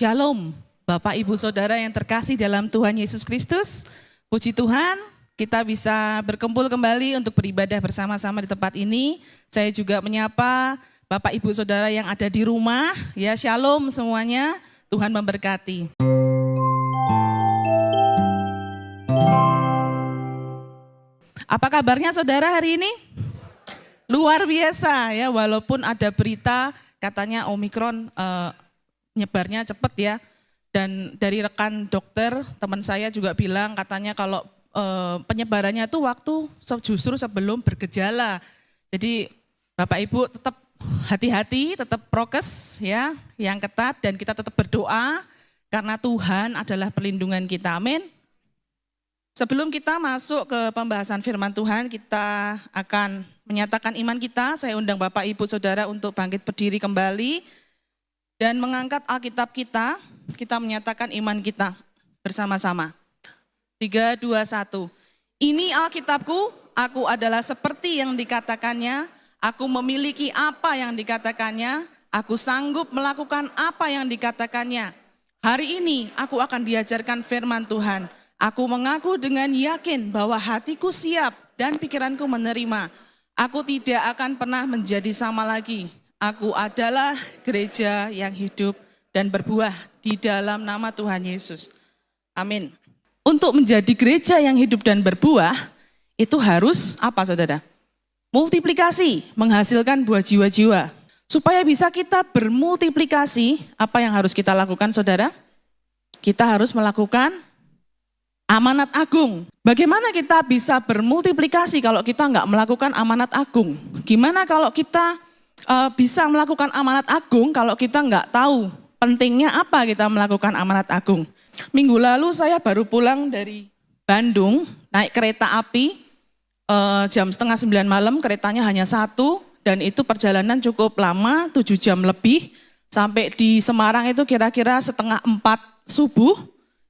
Shalom, Bapak Ibu Saudara yang terkasih dalam Tuhan Yesus Kristus. Puji Tuhan, kita bisa berkumpul kembali untuk beribadah bersama-sama di tempat ini. Saya juga menyapa Bapak Ibu Saudara yang ada di rumah. Ya, Shalom semuanya. Tuhan memberkati. Apa kabarnya saudara hari ini? Luar biasa ya, walaupun ada berita katanya Omikron eh, nyebarnya cepat ya. Dan dari rekan dokter, teman saya juga bilang katanya kalau eh, penyebarannya itu waktu justru sebelum bergejala. Jadi Bapak Ibu tetap hati-hati, tetap prokes ya, yang ketat dan kita tetap berdoa karena Tuhan adalah perlindungan kita. Amin. Sebelum kita masuk ke pembahasan firman Tuhan, kita akan menyatakan iman kita. Saya undang Bapak Ibu Saudara untuk bangkit berdiri kembali dan mengangkat Alkitab kita. Kita menyatakan iman kita bersama-sama. 3, 2, 1. Ini Alkitabku, aku adalah seperti yang dikatakannya, aku memiliki apa yang dikatakannya, aku sanggup melakukan apa yang dikatakannya. Hari ini aku akan diajarkan firman Tuhan Aku mengaku dengan yakin bahwa hatiku siap dan pikiranku menerima. Aku tidak akan pernah menjadi sama lagi. Aku adalah gereja yang hidup dan berbuah di dalam nama Tuhan Yesus. Amin. Untuk menjadi gereja yang hidup dan berbuah, itu harus apa saudara? Multiplikasi, menghasilkan buah jiwa-jiwa. Supaya bisa kita bermultiplikasi, apa yang harus kita lakukan saudara? Kita harus melakukan amanat agung. Bagaimana kita bisa bermultiplikasi kalau kita nggak melakukan amanat agung? Gimana kalau kita uh, bisa melakukan amanat agung kalau kita nggak tahu pentingnya apa kita melakukan amanat agung? Minggu lalu saya baru pulang dari Bandung naik kereta api uh, jam setengah sembilan malam keretanya hanya satu dan itu perjalanan cukup lama tujuh jam lebih sampai di Semarang itu kira-kira setengah empat subuh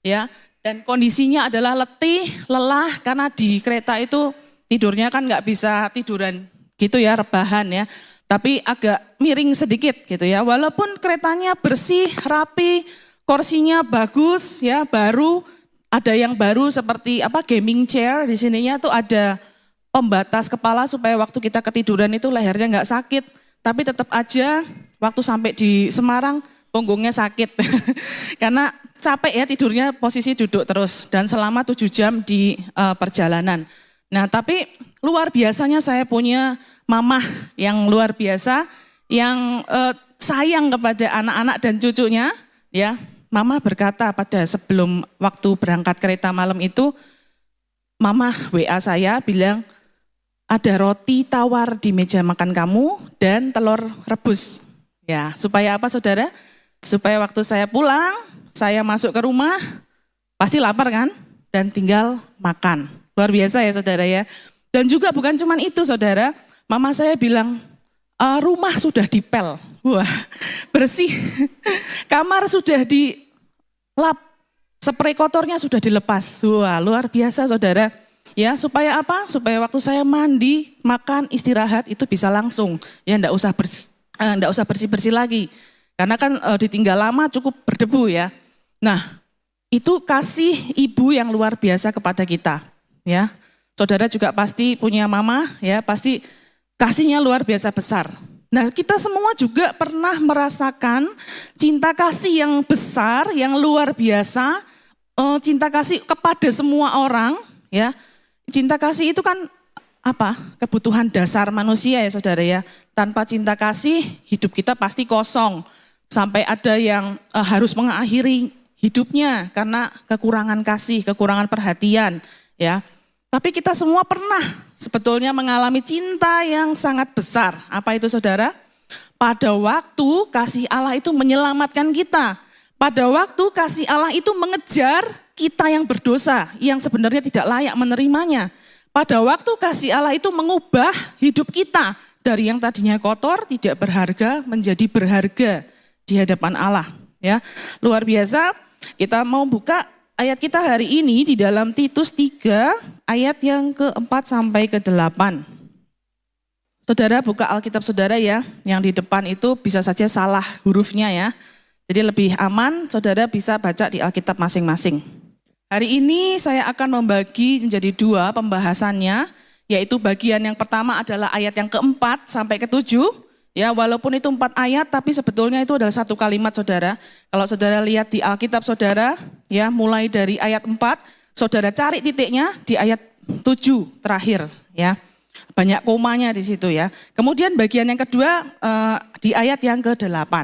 ya dan kondisinya adalah letih, lelah karena di kereta itu tidurnya kan nggak bisa tiduran gitu ya, rebahan ya. Tapi agak miring sedikit gitu ya. Walaupun keretanya bersih, rapi, kursinya bagus ya, baru ada yang baru seperti apa gaming chair di sininya tuh ada pembatas kepala supaya waktu kita ketiduran itu lehernya nggak sakit. Tapi tetap aja waktu sampai di Semarang punggungnya sakit. Karena capek ya tidurnya posisi duduk terus dan selama tujuh jam di uh, perjalanan. Nah tapi luar biasanya saya punya mamah yang luar biasa yang uh, sayang kepada anak-anak dan cucunya ya. Mama berkata pada sebelum waktu berangkat kereta malam itu, Mama WA saya bilang, ada roti tawar di meja makan kamu dan telur rebus. Ya, supaya apa saudara? Supaya waktu saya pulang, saya masuk ke rumah, pasti lapar kan? Dan tinggal makan. Luar biasa ya saudara ya. Dan juga bukan cuma itu saudara, mama saya bilang, e, rumah sudah dipel. Wah, bersih. Kamar sudah dilap, spray kotornya sudah dilepas. Wah, luar biasa saudara. Ya, supaya apa? Supaya waktu saya mandi, makan, istirahat itu bisa langsung. Ya, enggak usah bersih, eh, enggak usah bersih-bersih lagi. Karena kan e, ditinggal lama cukup berdebu ya. Nah, itu kasih ibu yang luar biasa kepada kita, ya. Saudara juga pasti punya mama, ya, pasti kasihnya luar biasa besar. Nah, kita semua juga pernah merasakan cinta kasih yang besar, yang luar biasa, eh, cinta kasih kepada semua orang, ya. Cinta kasih itu kan apa? Kebutuhan dasar manusia ya, Saudara ya. Tanpa cinta kasih, hidup kita pasti kosong. Sampai ada yang uh, harus mengakhiri hidupnya karena kekurangan kasih, kekurangan perhatian, ya. Tapi kita semua pernah sebetulnya mengalami cinta yang sangat besar. Apa itu saudara? Pada waktu kasih Allah itu menyelamatkan kita. Pada waktu kasih Allah itu mengejar kita yang berdosa, yang sebenarnya tidak layak menerimanya. Pada waktu kasih Allah itu mengubah hidup kita dari yang tadinya kotor, tidak berharga, menjadi berharga di hadapan Allah. Ya, luar biasa. Kita mau buka ayat kita hari ini di dalam Titus 3 ayat yang keempat sampai ke delapan. Saudara buka Alkitab saudara ya, yang di depan itu bisa saja salah hurufnya ya. Jadi lebih aman saudara bisa baca di Alkitab masing-masing. Hari ini saya akan membagi menjadi dua pembahasannya, yaitu bagian yang pertama adalah ayat yang keempat sampai ketujuh. Ya, walaupun itu empat ayat, tapi sebetulnya itu adalah satu kalimat saudara. Kalau saudara lihat di Alkitab saudara, ya mulai dari ayat empat, saudara cari titiknya di ayat tujuh terakhir. Ya, banyak komanya di situ ya. Kemudian bagian yang kedua eh, di ayat yang ke-8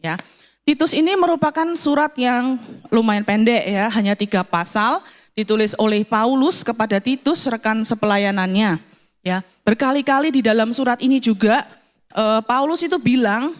ya. Titus ini merupakan surat yang lumayan pendek ya, hanya tiga pasal, ditulis oleh Paulus kepada Titus rekan sepelayanannya. Ya, berkali-kali di dalam surat ini juga uh, Paulus itu bilang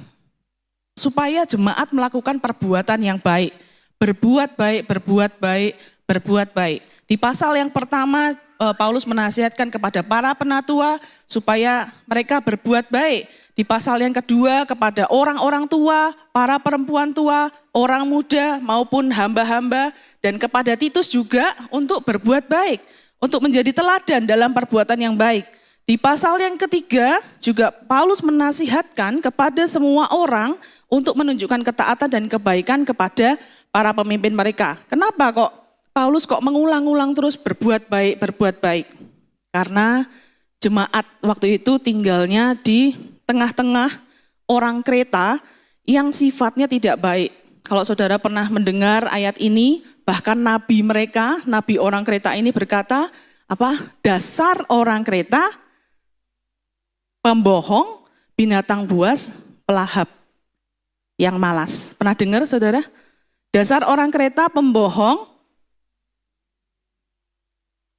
supaya jemaat melakukan perbuatan yang baik, berbuat baik, berbuat baik, berbuat baik. Di pasal yang pertama uh, Paulus menasihatkan kepada para penatua supaya mereka berbuat baik di pasal yang kedua kepada orang-orang tua, para perempuan tua, orang muda maupun hamba-hamba dan kepada Titus juga untuk berbuat baik, untuk menjadi teladan dalam perbuatan yang baik. Di pasal yang ketiga juga Paulus menasihatkan kepada semua orang untuk menunjukkan ketaatan dan kebaikan kepada para pemimpin mereka. Kenapa kok Paulus kok mengulang-ulang terus berbuat baik, berbuat baik? Karena jemaat waktu itu tinggalnya di tengah-tengah orang kereta yang sifatnya tidak baik. Kalau saudara pernah mendengar ayat ini, bahkan nabi mereka, nabi orang kereta ini berkata, apa? Dasar orang kereta pembohong, binatang buas, pelahap yang malas. Pernah dengar saudara? Dasar orang kereta pembohong,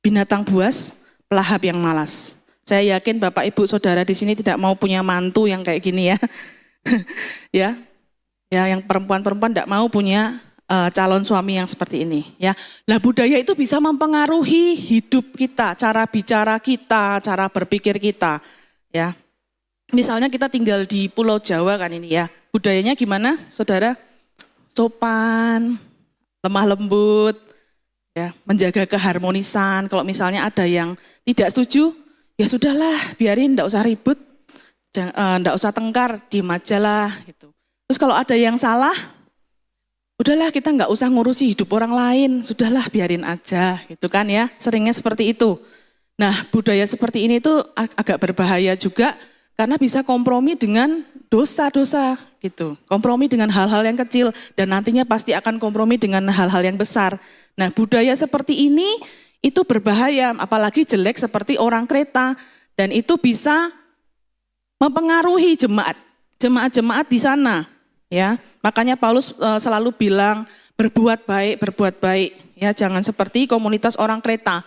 binatang buas, pelahap yang malas. Saya yakin Bapak Ibu Saudara di sini tidak mau punya mantu yang kayak gini ya. ya. Ya, yang perempuan-perempuan tidak mau punya uh, calon suami yang seperti ini ya. Lah budaya itu bisa mempengaruhi hidup kita, cara bicara kita, cara berpikir kita ya. Misalnya kita tinggal di Pulau Jawa kan ini ya. Budayanya gimana Saudara? Sopan, lemah lembut, ya, menjaga keharmonisan. Kalau misalnya ada yang tidak setuju, ya sudahlah biarin ndak usah ribut, ndak uh, usah tengkar, di majalah gitu. Terus kalau ada yang salah, udahlah kita nggak usah ngurusi hidup orang lain, sudahlah biarin aja gitu kan ya, seringnya seperti itu. Nah budaya seperti ini ag agak berbahaya juga karena bisa kompromi dengan dosa-dosa gitu. Kompromi dengan hal-hal yang kecil dan nantinya pasti akan kompromi dengan hal-hal yang besar. Nah budaya seperti ini itu berbahaya, apalagi jelek seperti orang kereta. Dan itu bisa mempengaruhi jemaat, jemaat-jemaat di sana. Ya, makanya Paulus uh, selalu bilang berbuat baik, berbuat baik. Ya, jangan seperti komunitas orang kereta.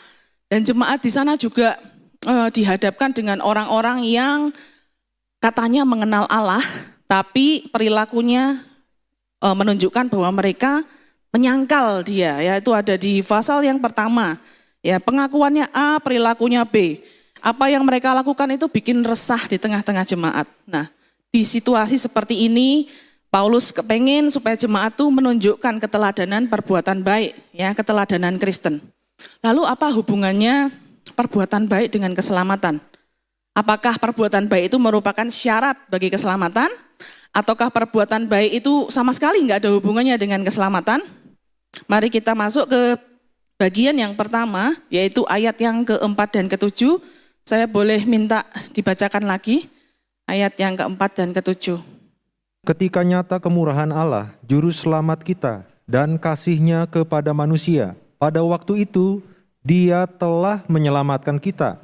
Dan jemaat di sana juga uh, dihadapkan dengan orang-orang yang katanya mengenal Allah, tapi perilakunya uh, menunjukkan bahwa mereka menyangkal dia. Ya, itu ada di pasal yang pertama. Ya, pengakuannya A, perilakunya B. Apa yang mereka lakukan itu bikin resah di tengah-tengah jemaat. Nah, di situasi seperti ini Paulus kepengen supaya jemaat itu menunjukkan keteladanan perbuatan baik, ya, keteladanan Kristen. Lalu apa hubungannya perbuatan baik dengan keselamatan? Apakah perbuatan baik itu merupakan syarat bagi keselamatan? Ataukah perbuatan baik itu sama sekali nggak ada hubungannya dengan keselamatan? Mari kita masuk ke bagian yang pertama, yaitu ayat yang keempat dan ketujuh, saya boleh minta dibacakan lagi ayat yang keempat dan ketujuh. Ketika nyata kemurahan Allah, juru selamat kita, dan kasihnya kepada manusia, pada waktu itu dia telah menyelamatkan kita,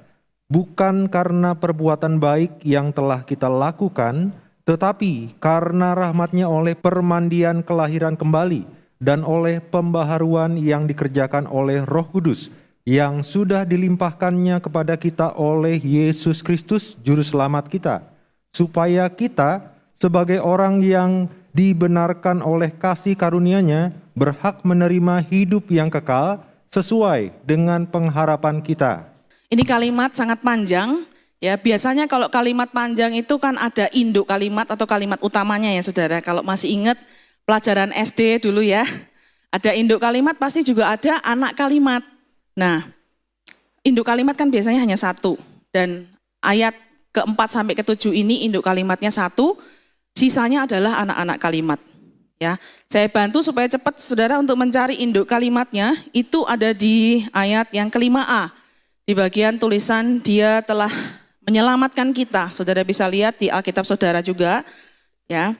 bukan karena perbuatan baik yang telah kita lakukan, tetapi karena rahmatnya oleh permandian kelahiran kembali, dan oleh pembaharuan yang dikerjakan oleh Roh Kudus yang sudah dilimpahkannya kepada kita oleh Yesus Kristus juru selamat kita supaya kita sebagai orang yang dibenarkan oleh kasih karunia-Nya berhak menerima hidup yang kekal sesuai dengan pengharapan kita. Ini kalimat sangat panjang ya. Biasanya kalau kalimat panjang itu kan ada induk kalimat atau kalimat utamanya ya Saudara. Kalau masih ingat pelajaran SD dulu ya. Ada induk kalimat pasti juga ada anak kalimat. Nah, induk kalimat kan biasanya hanya satu. Dan ayat keempat sampai ketujuh ini induk kalimatnya satu, sisanya adalah anak-anak kalimat. Ya, saya bantu supaya cepat saudara untuk mencari induk kalimatnya. Itu ada di ayat yang kelima A. Di bagian tulisan dia telah menyelamatkan kita. Saudara bisa lihat di Alkitab saudara juga. Ya,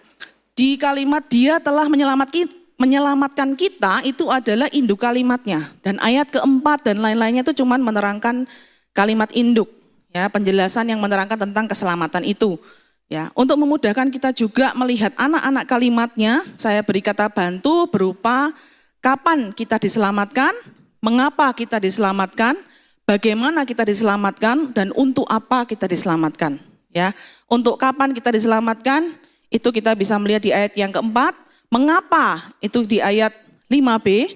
di kalimat dia telah menyelamatkan kita itu adalah induk kalimatnya. Dan ayat keempat dan lain-lainnya itu cuma menerangkan kalimat induk. Ya, penjelasan yang menerangkan tentang keselamatan itu. Ya, untuk memudahkan kita juga melihat anak-anak kalimatnya, saya beri kata bantu berupa kapan kita diselamatkan, mengapa kita diselamatkan, bagaimana kita diselamatkan, dan untuk apa kita diselamatkan. Ya, untuk kapan kita diselamatkan, itu kita bisa melihat di ayat yang keempat, mengapa itu di ayat 5b,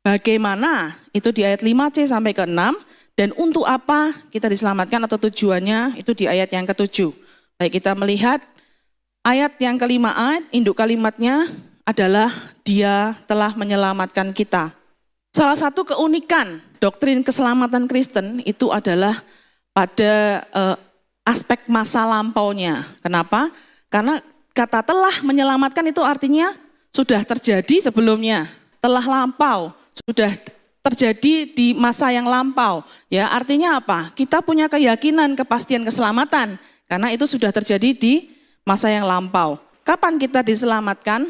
bagaimana itu di ayat 5c sampai ke 6, dan untuk apa kita diselamatkan atau tujuannya itu di ayat yang ketujuh. Baik kita melihat ayat yang kelima ayat, induk kalimatnya adalah dia telah menyelamatkan kita. Salah satu keunikan doktrin keselamatan Kristen itu adalah pada eh, aspek masa lampaunya. Kenapa? Karena kata telah menyelamatkan itu artinya sudah terjadi sebelumnya, telah lampau, sudah terjadi di masa yang lampau. Ya, artinya apa? Kita punya keyakinan kepastian keselamatan karena itu sudah terjadi di masa yang lampau. Kapan kita diselamatkan?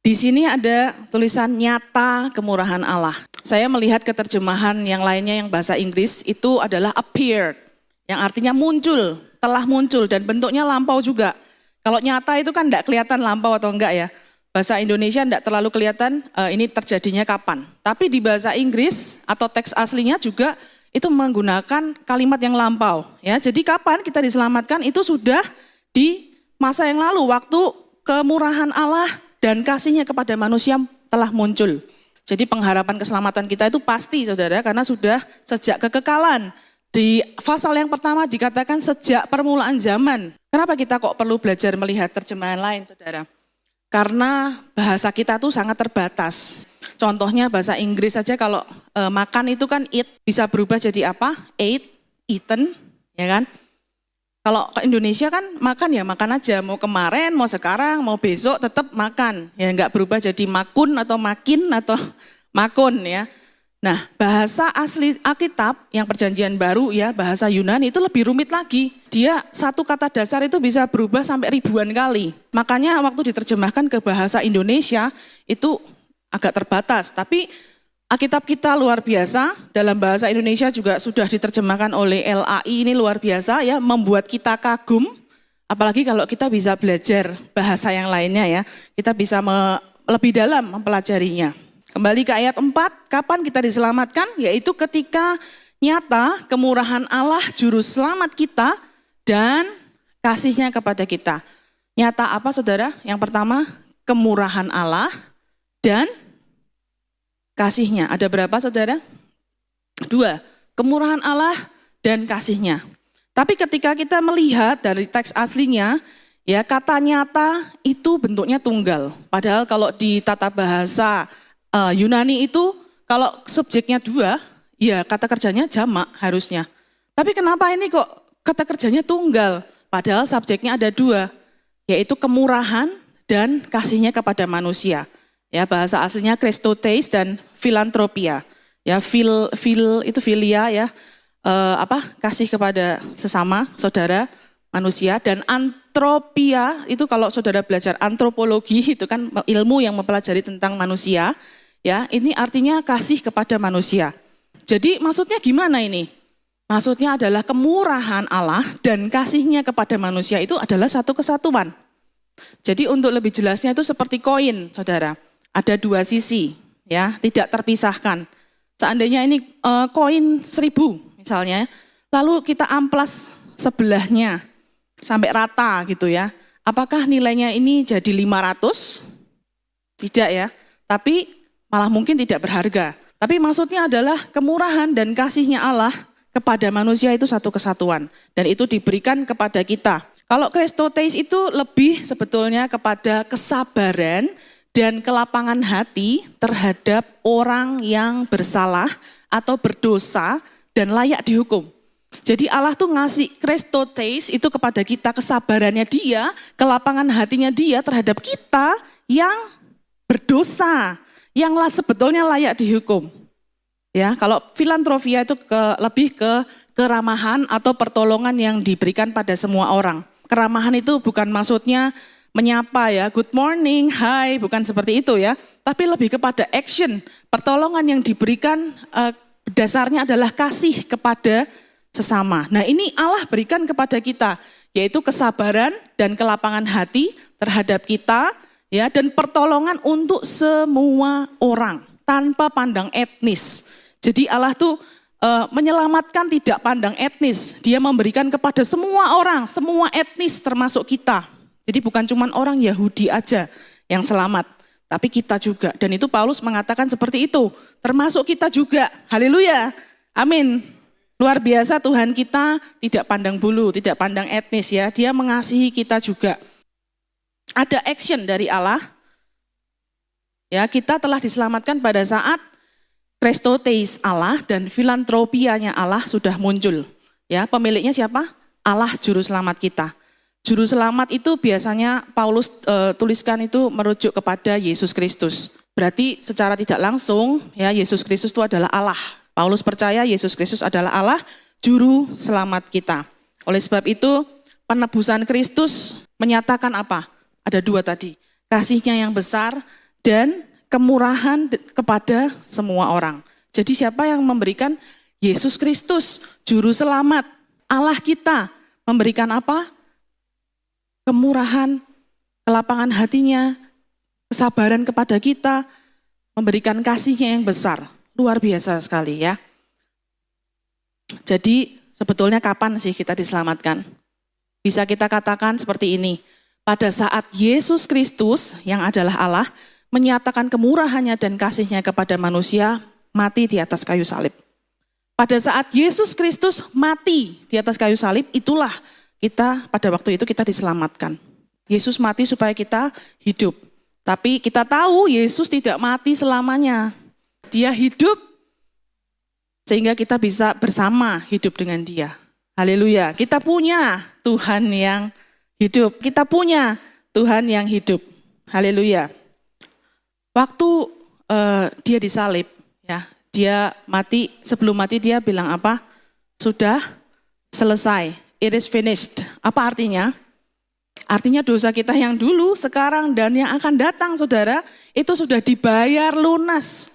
Di sini ada tulisan nyata kemurahan Allah. Saya melihat keterjemahan yang lainnya yang bahasa Inggris itu adalah appeared, yang artinya muncul, telah muncul dan bentuknya lampau juga. Kalau nyata itu kan tidak kelihatan lampau atau enggak ya. Bahasa Indonesia tidak terlalu kelihatan uh, ini terjadinya kapan. Tapi di bahasa Inggris atau teks aslinya juga itu menggunakan kalimat yang lampau. Ya, jadi kapan kita diselamatkan itu sudah di masa yang lalu, waktu kemurahan Allah dan kasihnya kepada manusia telah muncul. Jadi pengharapan keselamatan kita itu pasti saudara, karena sudah sejak kekekalan. Di pasal yang pertama dikatakan sejak permulaan zaman. Kenapa kita kok perlu belajar melihat terjemahan lain saudara? Karena bahasa kita tuh sangat terbatas. Contohnya bahasa Inggris saja kalau e, makan itu kan eat bisa berubah jadi apa? Ate, eaten, ya kan? Kalau ke Indonesia kan makan ya makan aja, mau kemarin, mau sekarang, mau besok tetap makan. Ya nggak berubah jadi makun atau makin atau makun ya. Nah, bahasa asli Alkitab yang perjanjian baru ya, bahasa Yunani itu lebih rumit lagi. Dia satu kata dasar itu bisa berubah sampai ribuan kali. Makanya waktu diterjemahkan ke bahasa Indonesia itu agak terbatas. Tapi Alkitab kita luar biasa, dalam bahasa Indonesia juga sudah diterjemahkan oleh LAI ini luar biasa ya, membuat kita kagum. Apalagi kalau kita bisa belajar bahasa yang lainnya ya, kita bisa me, lebih dalam mempelajarinya. Kembali ke ayat 4, kapan kita diselamatkan? Yaitu ketika nyata kemurahan Allah juru selamat kita dan kasihnya kepada kita. Nyata apa saudara? Yang pertama, kemurahan Allah dan kasihnya. Ada berapa saudara? Dua, kemurahan Allah dan kasihnya. Tapi ketika kita melihat dari teks aslinya, ya kata nyata itu bentuknya tunggal. Padahal kalau di tata bahasa uh, Yunani itu kalau subjeknya dua, ya kata kerjanya jamak harusnya. Tapi kenapa ini kok kata kerjanya tunggal? Padahal subjeknya ada dua, yaitu kemurahan dan kasihnya kepada manusia. Ya, bahasa aslinya Christotes dan filantropia. Ya, fil fil itu filia ya. Eh, apa? Kasih kepada sesama saudara manusia dan antropia itu kalau saudara belajar antropologi itu kan ilmu yang mempelajari tentang manusia. Ya, ini artinya kasih kepada manusia. Jadi maksudnya gimana ini? Maksudnya adalah kemurahan Allah dan kasihnya kepada manusia itu adalah satu kesatuan. Jadi untuk lebih jelasnya itu seperti koin, saudara ada dua sisi, ya, tidak terpisahkan. Seandainya ini uh, koin seribu misalnya, lalu kita amplas sebelahnya sampai rata gitu ya. Apakah nilainya ini jadi 500? Tidak ya, tapi malah mungkin tidak berharga. Tapi maksudnya adalah kemurahan dan kasihnya Allah kepada manusia itu satu kesatuan. Dan itu diberikan kepada kita. Kalau Kristoteis itu lebih sebetulnya kepada kesabaran dan kelapangan hati terhadap orang yang bersalah atau berdosa dan layak dihukum. Jadi Allah tuh ngasih Kristotes itu kepada kita kesabarannya dia, kelapangan hatinya dia terhadap kita yang berdosa yang lah sebetulnya layak dihukum. Ya, kalau filantropia itu ke, lebih ke keramahan atau pertolongan yang diberikan pada semua orang. Keramahan itu bukan maksudnya menyapa ya, good morning, hi, bukan seperti itu ya. Tapi lebih kepada action, pertolongan yang diberikan eh, dasarnya adalah kasih kepada sesama. Nah ini Allah berikan kepada kita, yaitu kesabaran dan kelapangan hati terhadap kita, ya dan pertolongan untuk semua orang tanpa pandang etnis. Jadi Allah tuh uh, menyelamatkan tidak pandang etnis. Dia memberikan kepada semua orang, semua etnis termasuk kita. Jadi bukan cuma orang Yahudi aja yang selamat, tapi kita juga. Dan itu Paulus mengatakan seperti itu, termasuk kita juga. Haleluya. Amin. Luar biasa Tuhan kita tidak pandang bulu, tidak pandang etnis ya. Dia mengasihi kita juga. Ada action dari Allah. Ya, kita telah diselamatkan pada saat Prestoteis Allah dan filantropianya Allah sudah muncul. Ya, pemiliknya siapa? Allah juru selamat kita. Juru selamat itu biasanya Paulus e, tuliskan itu merujuk kepada Yesus Kristus. Berarti secara tidak langsung ya Yesus Kristus itu adalah Allah. Paulus percaya Yesus Kristus adalah Allah, juru selamat kita. Oleh sebab itu penebusan Kristus menyatakan apa? Ada dua tadi. Kasihnya yang besar dan kemurahan kepada semua orang. Jadi siapa yang memberikan? Yesus Kristus, juru selamat. Allah kita memberikan apa? Kemurahan, kelapangan hatinya, kesabaran kepada kita, memberikan kasihnya yang besar. Luar biasa sekali ya. Jadi sebetulnya kapan sih kita diselamatkan? Bisa kita katakan seperti ini. Pada saat Yesus Kristus yang adalah Allah menyatakan kemurahannya dan kasihnya kepada manusia, mati di atas kayu salib. Pada saat Yesus Kristus mati di atas kayu salib, itulah kita pada waktu itu kita diselamatkan. Yesus mati supaya kita hidup. Tapi kita tahu Yesus tidak mati selamanya. Dia hidup sehingga kita bisa bersama hidup dengan dia. Haleluya. Kita punya Tuhan yang hidup. Kita punya Tuhan yang hidup. Haleluya. Waktu uh, dia disalib, ya, dia mati sebelum mati dia bilang apa? Sudah selesai. It is finished. Apa artinya? Artinya dosa kita yang dulu, sekarang dan yang akan datang, saudara, itu sudah dibayar lunas.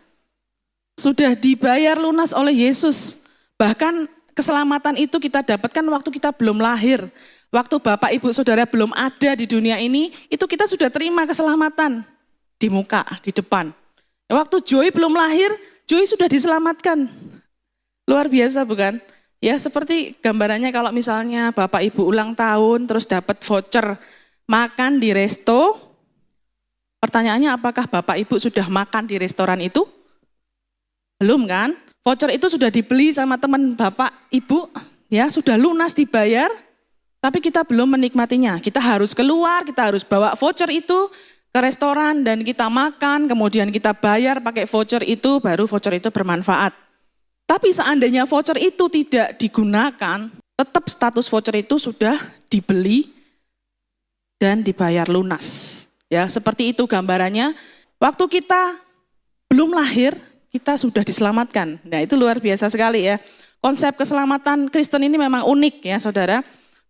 Sudah dibayar lunas oleh Yesus. Bahkan keselamatan itu kita dapatkan waktu kita belum lahir. Waktu Bapak Ibu Saudara belum ada di dunia ini, itu kita sudah terima keselamatan di muka, di depan. Waktu Joy belum lahir, Joy sudah diselamatkan. Luar biasa bukan? Ya seperti gambarannya kalau misalnya Bapak Ibu ulang tahun terus dapat voucher makan di resto. Pertanyaannya apakah Bapak Ibu sudah makan di restoran itu? Belum kan? Voucher itu sudah dibeli sama teman Bapak Ibu, ya sudah lunas dibayar, tapi kita belum menikmatinya. Kita harus keluar, kita harus bawa voucher itu, ke restoran dan kita makan, kemudian kita bayar pakai voucher itu, baru voucher itu bermanfaat. Tapi seandainya voucher itu tidak digunakan, tetap status voucher itu sudah dibeli dan dibayar lunas. Ya, seperti itu gambarannya. Waktu kita belum lahir, kita sudah diselamatkan. Nah, itu luar biasa sekali ya. Konsep keselamatan Kristen ini memang unik ya, Saudara.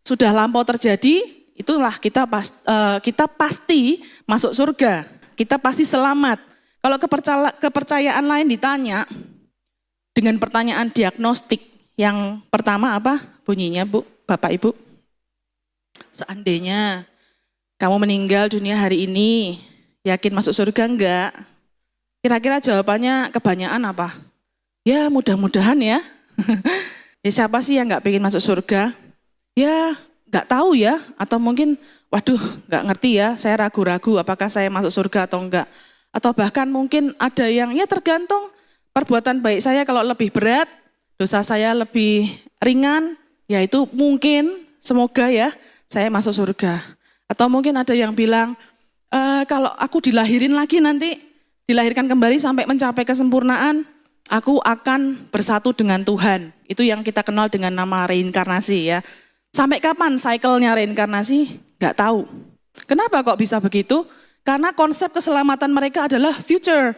Sudah lampau terjadi, itulah kita pas, uh, kita pasti masuk surga. Kita pasti selamat. Kalau kepercayaan lain ditanya dengan pertanyaan diagnostik yang pertama apa bunyinya Bu, Bapak Ibu? Seandainya kamu meninggal dunia hari ini, yakin masuk surga enggak? Kira-kira jawabannya kebanyakan apa? Ya mudah-mudahan ya. ya siapa sih yang enggak pengen masuk surga? Ya nggak tahu ya, atau mungkin waduh nggak ngerti ya, saya ragu-ragu apakah saya masuk surga atau enggak. Atau bahkan mungkin ada yang ya tergantung perbuatan baik saya kalau lebih berat, dosa saya lebih ringan, ya itu mungkin semoga ya saya masuk surga. Atau mungkin ada yang bilang, e, kalau aku dilahirin lagi nanti, dilahirkan kembali sampai mencapai kesempurnaan, aku akan bersatu dengan Tuhan. Itu yang kita kenal dengan nama reinkarnasi ya. Sampai kapan cycle-nya reinkarnasi? Gak tahu. Kenapa kok bisa begitu? Karena konsep keselamatan mereka adalah future,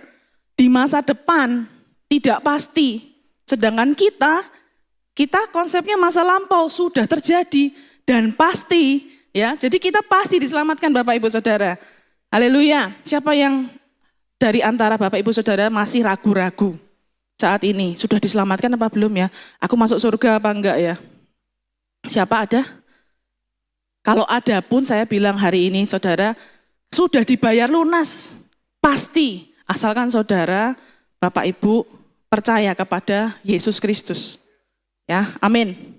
di masa depan, tidak pasti. Sedangkan kita, kita konsepnya masa lampau sudah terjadi dan pasti. ya. Jadi kita pasti diselamatkan Bapak Ibu Saudara. Haleluya. Siapa yang dari antara Bapak Ibu Saudara masih ragu-ragu saat ini? Sudah diselamatkan apa belum ya? Aku masuk surga apa enggak ya? Siapa ada? Kalau ada pun saya bilang hari ini saudara, sudah dibayar lunas. Pasti, asalkan saudara, Bapak Ibu percaya kepada Yesus Kristus. Ya, amin.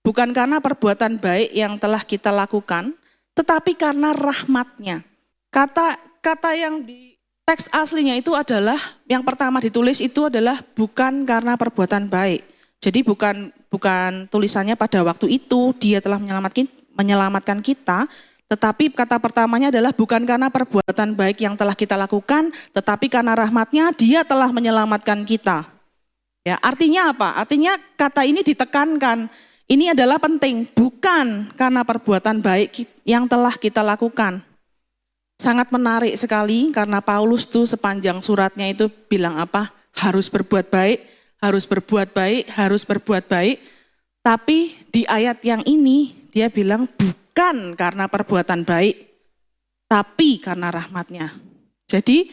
Bukan karena perbuatan baik yang telah kita lakukan, tetapi karena rahmatnya. Kata kata yang di teks aslinya itu adalah yang pertama ditulis itu adalah bukan karena perbuatan baik. Jadi bukan bukan tulisannya pada waktu itu dia telah menyelamatkan menyelamatkan kita, tetapi kata pertamanya adalah bukan karena perbuatan baik yang telah kita lakukan, tetapi karena rahmatnya dia telah menyelamatkan kita. Ya, artinya apa? Artinya kata ini ditekankan. Ini adalah penting, bukan karena perbuatan baik yang telah kita lakukan. Sangat menarik sekali karena Paulus tuh sepanjang suratnya itu bilang apa? Harus berbuat baik, harus berbuat baik, harus berbuat baik. Tapi di ayat yang ini dia bilang bukan karena perbuatan baik, tapi karena rahmatnya. Jadi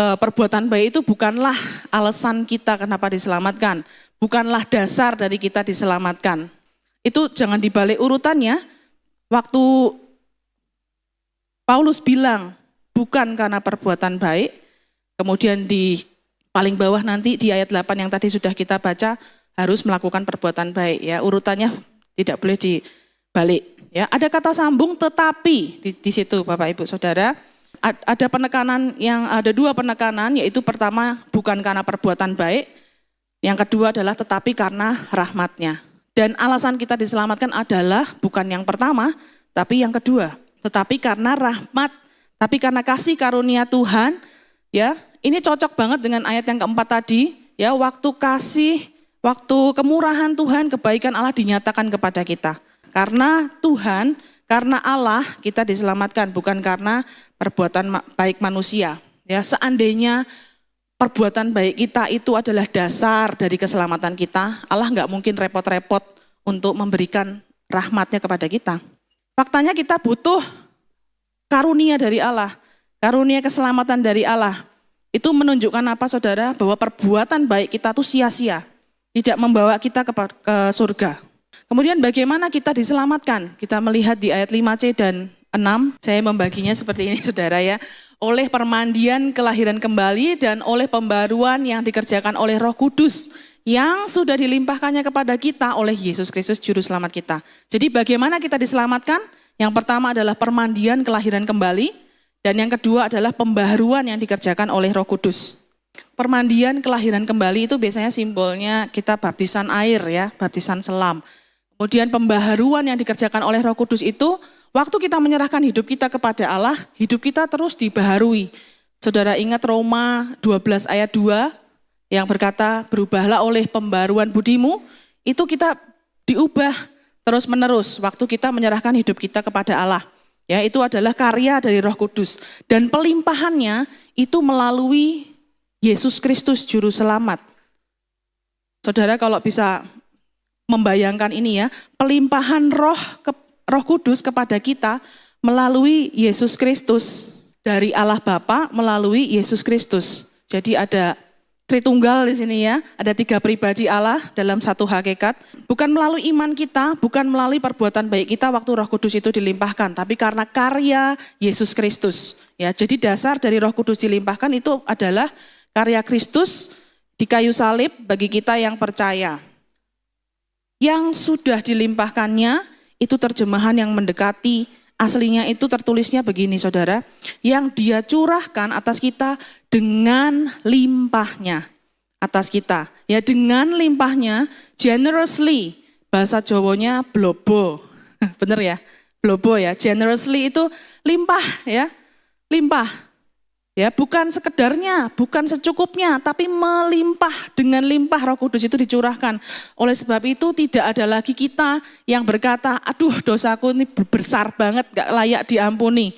eh, perbuatan baik itu bukanlah alasan kita kenapa diselamatkan, bukanlah dasar dari kita diselamatkan. Itu jangan dibalik urutannya. Waktu Paulus bilang bukan karena perbuatan baik, kemudian di paling bawah nanti di ayat 8 yang tadi sudah kita baca harus melakukan perbuatan baik ya. Urutannya tidak boleh dibalik. Ya, ada kata sambung tetapi di, di situ Bapak Ibu Saudara. Ada penekanan yang ada dua penekanan yaitu pertama bukan karena perbuatan baik, yang kedua adalah tetapi karena rahmatnya. Dan alasan kita diselamatkan adalah bukan yang pertama, tapi yang kedua. Tetapi karena rahmat, tapi karena kasih karunia Tuhan, ya ini cocok banget dengan ayat yang keempat tadi, ya waktu kasih, waktu kemurahan Tuhan, kebaikan Allah dinyatakan kepada kita. Karena Tuhan, karena Allah kita diselamatkan bukan karena perbuatan baik manusia. Ya, seandainya perbuatan baik kita itu adalah dasar dari keselamatan kita, Allah nggak mungkin repot-repot untuk memberikan rahmatnya kepada kita. Faktanya kita butuh karunia dari Allah, karunia keselamatan dari Allah. Itu menunjukkan apa saudara? Bahwa perbuatan baik kita itu sia-sia, tidak membawa kita ke, surga. Kemudian bagaimana kita diselamatkan? Kita melihat di ayat 5C dan 6, saya membaginya seperti ini saudara ya. Oleh permandian kelahiran kembali dan oleh pembaruan yang dikerjakan oleh roh kudus yang sudah dilimpahkannya kepada kita oleh Yesus Kristus Juru Selamat kita. Jadi bagaimana kita diselamatkan? Yang pertama adalah permandian kelahiran kembali dan yang kedua adalah pembaharuan yang dikerjakan oleh roh kudus. Permandian kelahiran kembali itu biasanya simbolnya kita baptisan air ya, baptisan selam. Kemudian pembaharuan yang dikerjakan oleh Roh Kudus itu, waktu kita menyerahkan hidup kita kepada Allah, hidup kita terus dibaharui. Saudara ingat Roma 12 ayat 2 yang berkata, berubahlah oleh pembaruan budimu, itu kita diubah terus menerus waktu kita menyerahkan hidup kita kepada Allah. Ya, itu adalah karya dari Roh Kudus dan pelimpahannya itu melalui Yesus Kristus juru selamat. Saudara kalau bisa membayangkan ini ya, pelimpahan roh ke, roh kudus kepada kita melalui Yesus Kristus. Dari Allah Bapa melalui Yesus Kristus. Jadi ada Tritunggal di sini ya, ada tiga pribadi Allah dalam satu hakikat. Bukan melalui iman kita, bukan melalui perbuatan baik kita waktu Roh Kudus itu dilimpahkan, tapi karena karya Yesus Kristus. Ya, jadi dasar dari Roh Kudus dilimpahkan itu adalah karya Kristus di kayu salib bagi kita yang percaya yang sudah dilimpahkannya itu terjemahan yang mendekati aslinya itu tertulisnya begini saudara, yang dia curahkan atas kita dengan limpahnya atas kita. Ya dengan limpahnya, generously, bahasa Jawanya blobo. Bener ya? Blobo ya, generously itu limpah ya, limpah. Ya, bukan sekedarnya, bukan secukupnya, tapi melimpah dengan limpah Roh Kudus itu dicurahkan. Oleh sebab itu tidak ada lagi kita yang berkata, aduh dosaku ini besar banget, gak layak diampuni.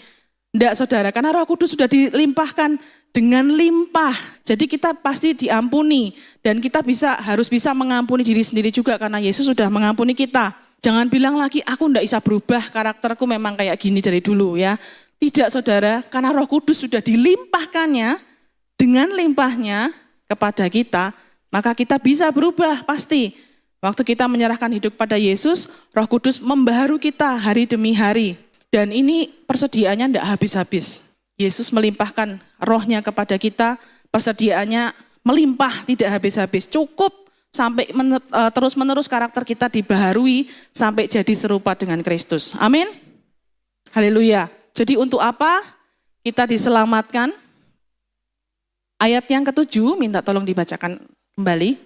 Enggak saudara, karena roh kudus sudah dilimpahkan dengan limpah. Jadi kita pasti diampuni dan kita bisa harus bisa mengampuni diri sendiri juga karena Yesus sudah mengampuni kita. Jangan bilang lagi aku enggak bisa berubah, karakterku memang kayak gini dari dulu ya. Tidak saudara, karena roh kudus sudah dilimpahkannya dengan limpahnya kepada kita, maka kita bisa berubah pasti. Waktu kita menyerahkan hidup pada Yesus, roh kudus membaharu kita hari demi hari. Dan ini persediaannya tidak habis-habis. Yesus melimpahkan rohnya kepada kita, persediaannya melimpah tidak habis-habis. Cukup sampai mener, uh, terus menerus karakter kita dibaharui sampai jadi serupa dengan Kristus. Amin. Haleluya. Jadi untuk apa kita diselamatkan? Ayat yang ketujuh, minta tolong dibacakan kembali.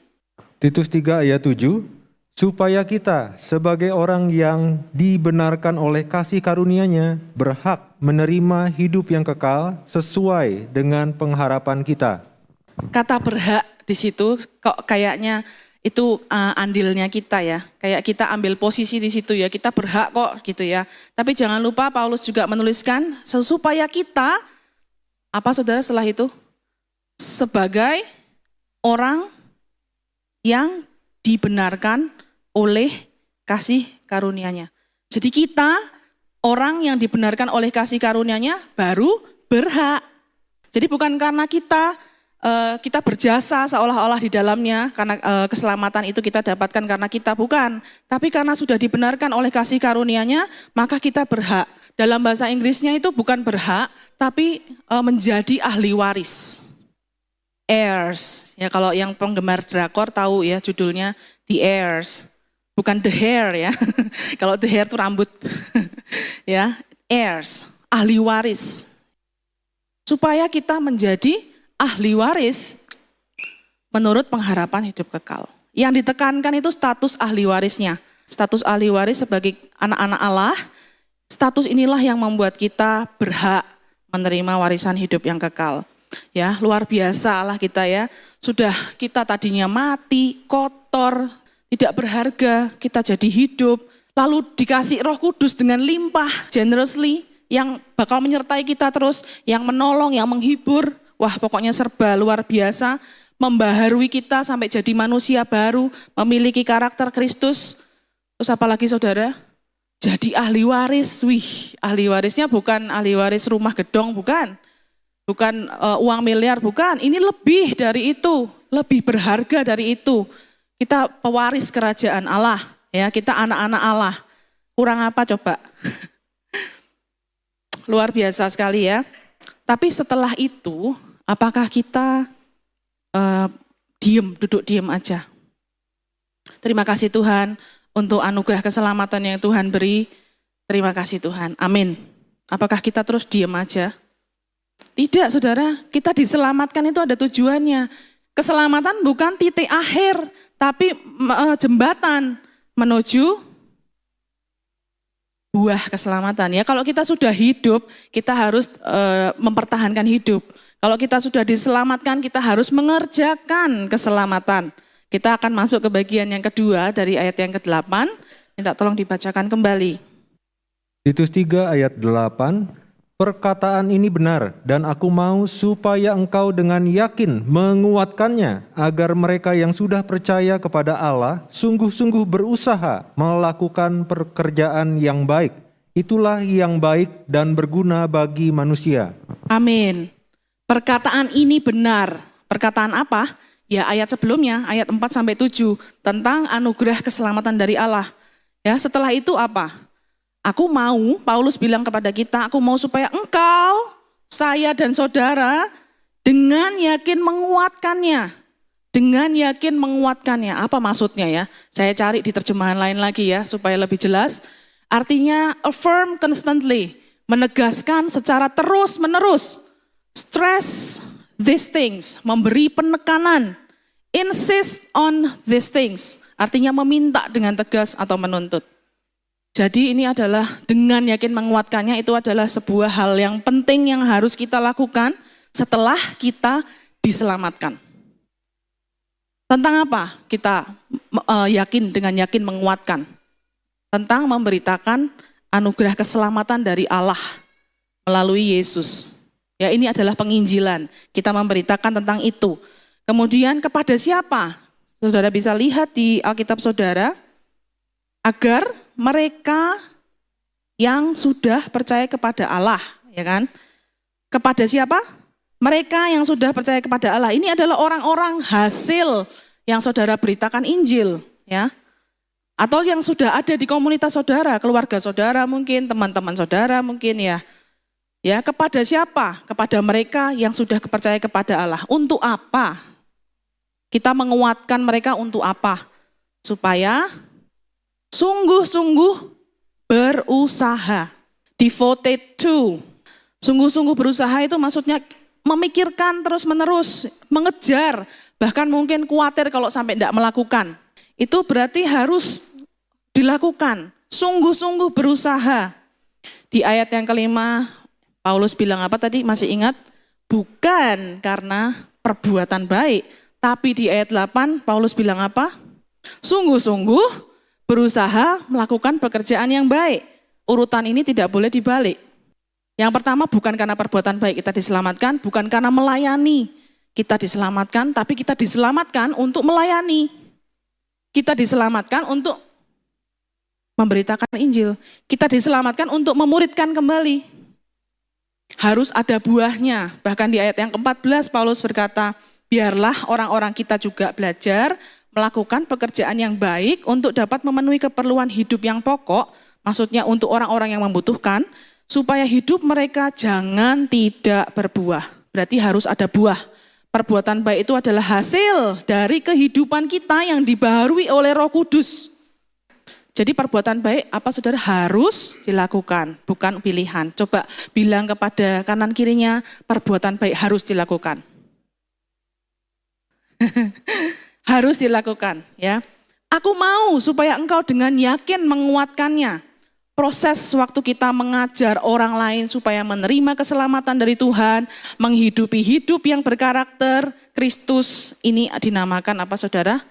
Titus 3 ayat 7, supaya kita sebagai orang yang dibenarkan oleh kasih karunia-Nya berhak menerima hidup yang kekal sesuai dengan pengharapan kita. Kata berhak di situ kok kayaknya itu uh, andilnya kita ya. Kayak kita ambil posisi di situ ya, kita berhak kok gitu ya. Tapi jangan lupa Paulus juga menuliskan supaya kita apa Saudara setelah itu sebagai orang yang dibenarkan oleh kasih karunia-Nya. Jadi kita orang yang dibenarkan oleh kasih karunia-Nya baru berhak. Jadi bukan karena kita uh, kita berjasa seolah-olah di dalamnya karena uh, keselamatan itu kita dapatkan karena kita bukan, tapi karena sudah dibenarkan oleh kasih karunia-Nya, maka kita berhak. Dalam bahasa Inggrisnya itu bukan berhak, tapi uh, menjadi ahli waris heirs. Ya kalau yang penggemar drakor tahu ya judulnya The Heirs. Bukan the hair ya. kalau the hair itu rambut. ya, heirs, ahli waris. Supaya kita menjadi ahli waris menurut pengharapan hidup kekal. Yang ditekankan itu status ahli warisnya. Status ahli waris sebagai anak-anak Allah, status inilah yang membuat kita berhak menerima warisan hidup yang kekal. Ya, luar biasa Allah kita ya. Sudah kita tadinya mati, kotor, tidak berharga, kita jadi hidup. Lalu dikasih roh kudus dengan limpah, generously, yang bakal menyertai kita terus, yang menolong, yang menghibur. Wah pokoknya serba luar biasa, membaharui kita sampai jadi manusia baru, memiliki karakter Kristus. Terus apalagi saudara? Jadi ahli waris, wih ahli warisnya bukan ahli waris rumah gedong, bukan bukan uh, uang miliar, bukan. Ini lebih dari itu, lebih berharga dari itu. Kita pewaris kerajaan Allah, ya. Kita anak-anak Allah. Kurang apa coba? Luar biasa sekali ya. Tapi setelah itu, apakah kita uh, diem, duduk diem aja? Terima kasih Tuhan untuk anugerah keselamatan yang Tuhan beri. Terima kasih Tuhan. Amin. Apakah kita terus diem aja? Tidak saudara, kita diselamatkan itu ada tujuannya. Keselamatan bukan titik akhir, tapi uh, jembatan menuju buah keselamatan. Ya, kalau kita sudah hidup, kita harus uh, mempertahankan hidup. Kalau kita sudah diselamatkan, kita harus mengerjakan keselamatan. Kita akan masuk ke bagian yang kedua dari ayat yang ke-8. Minta tolong dibacakan kembali. Titus 3 ayat 8, Perkataan ini benar dan aku mau supaya engkau dengan yakin menguatkannya agar mereka yang sudah percaya kepada Allah sungguh-sungguh berusaha melakukan pekerjaan yang baik. Itulah yang baik dan berguna bagi manusia. Amin. Perkataan ini benar. Perkataan apa? Ya ayat sebelumnya, ayat 4 sampai 7 tentang anugerah keselamatan dari Allah. Ya, setelah itu apa? Aku mau, Paulus bilang kepada kita, aku mau supaya engkau, saya dan saudara dengan yakin menguatkannya. Dengan yakin menguatkannya. Apa maksudnya ya? Saya cari di terjemahan lain lagi ya supaya lebih jelas. Artinya affirm constantly, menegaskan secara terus menerus. Stress these things, memberi penekanan. Insist on these things, artinya meminta dengan tegas atau menuntut. Jadi ini adalah dengan yakin menguatkannya itu adalah sebuah hal yang penting yang harus kita lakukan setelah kita diselamatkan. Tentang apa kita uh, yakin dengan yakin menguatkan? Tentang memberitakan anugerah keselamatan dari Allah melalui Yesus. Ya, ini adalah penginjilan. Kita memberitakan tentang itu. Kemudian kepada siapa? Saudara bisa lihat di Alkitab Saudara agar mereka yang sudah percaya kepada Allah, ya kan? Kepada siapa? Mereka yang sudah percaya kepada Allah. Ini adalah orang-orang hasil yang saudara beritakan Injil, ya. Atau yang sudah ada di komunitas saudara, keluarga saudara mungkin, teman-teman saudara mungkin ya. Ya, kepada siapa? Kepada mereka yang sudah percaya kepada Allah. Untuk apa? Kita menguatkan mereka untuk apa? Supaya sungguh-sungguh berusaha. Devoted to. Sungguh-sungguh berusaha itu maksudnya memikirkan terus-menerus, mengejar, bahkan mungkin khawatir kalau sampai tidak melakukan. Itu berarti harus dilakukan, sungguh-sungguh berusaha. Di ayat yang kelima, Paulus bilang apa tadi? Masih ingat? Bukan karena perbuatan baik. Tapi di ayat 8 Paulus bilang apa? Sungguh-sungguh berusaha melakukan pekerjaan yang baik. Urutan ini tidak boleh dibalik. Yang pertama bukan karena perbuatan baik kita diselamatkan, bukan karena melayani kita diselamatkan, tapi kita diselamatkan untuk melayani. Kita diselamatkan untuk memberitakan Injil. Kita diselamatkan untuk memuridkan kembali harus ada buahnya. Bahkan di ayat yang ke-14 Paulus berkata, biarlah orang-orang kita juga belajar melakukan pekerjaan yang baik untuk dapat memenuhi keperluan hidup yang pokok, maksudnya untuk orang-orang yang membutuhkan, supaya hidup mereka jangan tidak berbuah. Berarti harus ada buah. Perbuatan baik itu adalah hasil dari kehidupan kita yang dibaharui oleh Roh Kudus. Jadi perbuatan baik apa saudara harus dilakukan, bukan pilihan. Coba bilang kepada kanan kirinya, perbuatan baik harus dilakukan. harus dilakukan ya. Aku mau supaya engkau dengan yakin menguatkannya. Proses waktu kita mengajar orang lain supaya menerima keselamatan dari Tuhan, menghidupi hidup yang berkarakter Kristus, ini dinamakan apa saudara?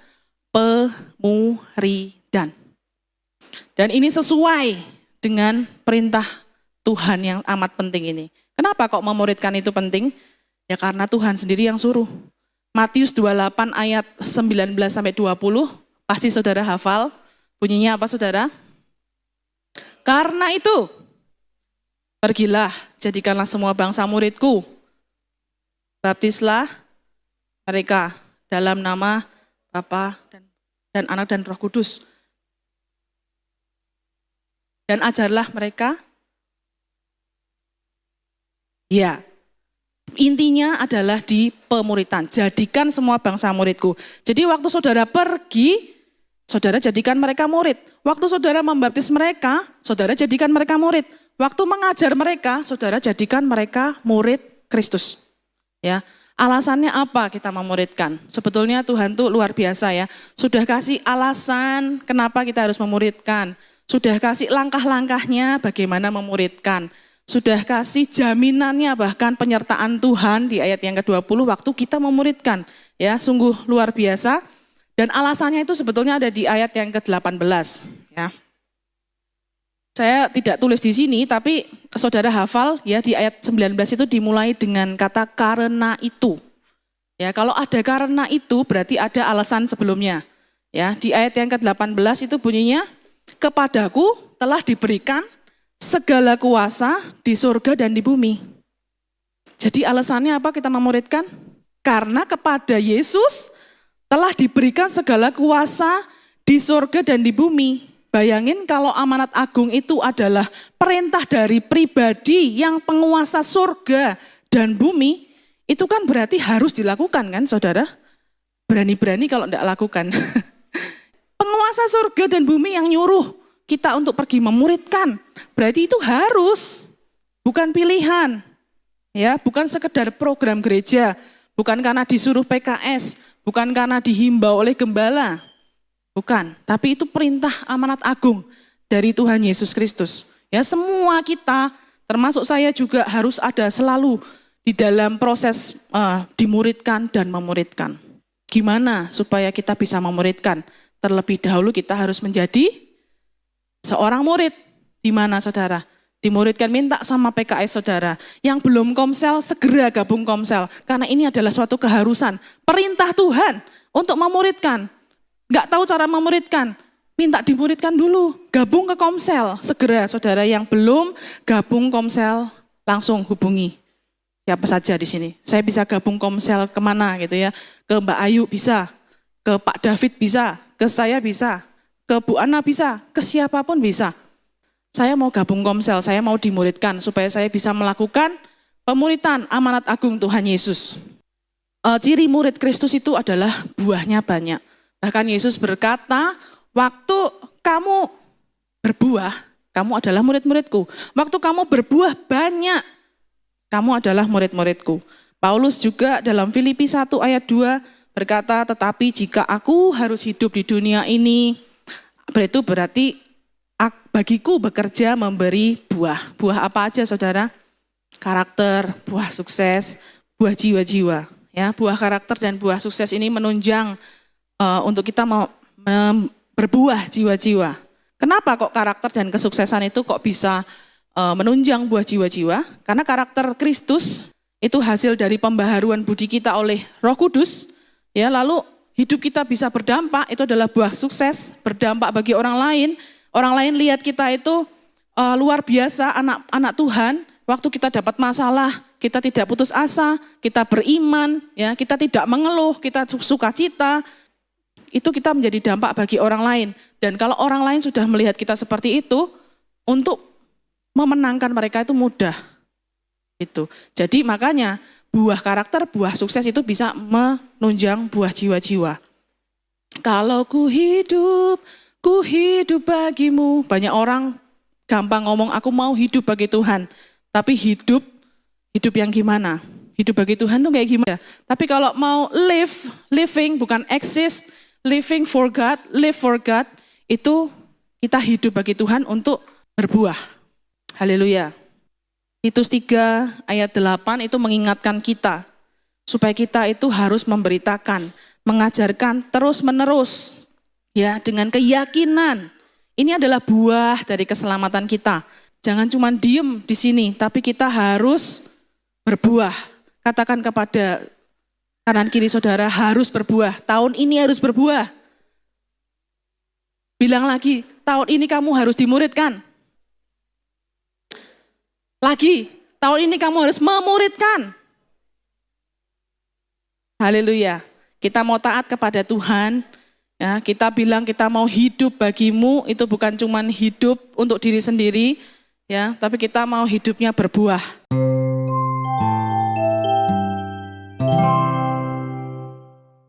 Pemuridan. Dan ini sesuai dengan perintah Tuhan yang amat penting ini. Kenapa kok memuridkan itu penting? Ya karena Tuhan sendiri yang suruh. Matius 28 ayat 19 sampai 20, pasti saudara hafal. Bunyinya apa saudara? Karena itu, pergilah, jadikanlah semua bangsa muridku. Baptislah mereka dalam nama Bapa dan, dan Anak dan Roh Kudus dan ajarlah mereka. Ya, intinya adalah di pemuritan. Jadikan semua bangsa muridku. Jadi waktu saudara pergi, saudara jadikan mereka murid. Waktu saudara membaptis mereka, saudara jadikan mereka murid. Waktu mengajar mereka, saudara jadikan mereka murid Kristus. Ya, alasannya apa kita memuridkan? Sebetulnya Tuhan tuh luar biasa ya. Sudah kasih alasan kenapa kita harus memuridkan. Sudah kasih langkah-langkahnya bagaimana memuridkan. Sudah kasih jaminannya bahkan penyertaan Tuhan di ayat yang ke-20 waktu kita memuridkan. Ya, sungguh luar biasa. Dan alasannya itu sebetulnya ada di ayat yang ke-18, ya. Saya tidak tulis di sini, tapi saudara hafal ya di ayat 19 itu dimulai dengan kata karena itu. Ya, kalau ada karena itu berarti ada alasan sebelumnya. Ya, di ayat yang ke-18 itu bunyinya kepadaku telah diberikan segala kuasa di surga dan di bumi. Jadi alasannya apa kita memuridkan? Karena kepada Yesus telah diberikan segala kuasa di surga dan di bumi. Bayangin kalau amanat agung itu adalah perintah dari pribadi yang penguasa surga dan bumi, itu kan berarti harus dilakukan kan saudara? Berani-berani kalau tidak lakukan. Penguasa surga dan bumi yang nyuruh kita untuk pergi memuridkan. Berarti itu harus, bukan pilihan. Ya, bukan sekedar program gereja, bukan karena disuruh PKS, bukan karena dihimbau oleh gembala. Bukan, tapi itu perintah amanat agung dari Tuhan Yesus Kristus. Ya, semua kita termasuk saya juga harus ada selalu di dalam proses uh, dimuridkan dan memuridkan. Gimana supaya kita bisa memuridkan? Terlebih dahulu kita harus menjadi seorang murid. Di mana saudara? dimuridkan minta sama PKS saudara. Yang belum komsel segera gabung komsel karena ini adalah suatu keharusan. Perintah Tuhan untuk memuridkan. Gak tahu cara memuridkan, minta dimuridkan dulu. Gabung ke komsel segera saudara yang belum gabung komsel langsung hubungi siapa saja di sini. Saya bisa gabung komsel ke mana gitu ya. Ke Mbak Ayu bisa, ke Pak David bisa, ke saya bisa, ke Bu Ana bisa, ke siapa pun bisa. Saya mau gabung komsel, saya mau dimuridkan supaya saya bisa melakukan pemuritan amanat agung Tuhan Yesus. E, ciri murid Kristus itu adalah buahnya banyak. Bahkan Yesus berkata, waktu kamu berbuah, kamu adalah murid-muridku. Waktu kamu berbuah banyak, kamu adalah murid-muridku. Paulus juga dalam Filipi 1 ayat 2 berkata, tetapi jika aku harus hidup di dunia ini, itu berarti bagiku bekerja memberi buah. Buah apa aja saudara? Karakter, buah sukses, buah jiwa-jiwa. Ya, buah karakter dan buah sukses ini menunjang uh, untuk kita mau berbuah jiwa-jiwa. Kenapa kok karakter dan kesuksesan itu kok bisa Eh, menunjang buah jiwa-jiwa karena karakter Kristus itu hasil dari pembaharuan budi kita oleh Roh Kudus ya lalu hidup kita bisa berdampak itu adalah buah sukses berdampak bagi orang lain orang lain lihat kita itu uh, luar biasa anak-anak Tuhan waktu kita dapat masalah kita tidak putus asa kita beriman ya kita tidak mengeluh kita suka cita itu kita menjadi dampak bagi orang lain dan kalau orang lain sudah melihat kita seperti itu untuk memenangkan mereka itu mudah. Itu. Jadi makanya buah karakter, buah sukses itu bisa menunjang buah jiwa-jiwa. Kalau ku hidup, ku hidup bagimu. Banyak orang gampang ngomong aku mau hidup bagi Tuhan. Tapi hidup, hidup yang gimana? Hidup bagi Tuhan tuh kayak gimana? Tapi kalau mau live, living bukan exist, living for God, live for God, itu kita hidup bagi Tuhan untuk berbuah. Haleluya. Titus 3 ayat 8 itu mengingatkan kita supaya kita itu harus memberitakan, mengajarkan terus-menerus ya dengan keyakinan. Ini adalah buah dari keselamatan kita. Jangan cuma diem di sini, tapi kita harus berbuah. Katakan kepada kanan kiri saudara harus berbuah. Tahun ini harus berbuah. Bilang lagi, tahun ini kamu harus dimuridkan. Lagi, tahun ini kamu harus memuridkan. Haleluya. Kita mau taat kepada Tuhan, ya, kita bilang kita mau hidup bagimu, itu bukan cuma hidup untuk diri sendiri, ya, tapi kita mau hidupnya berbuah.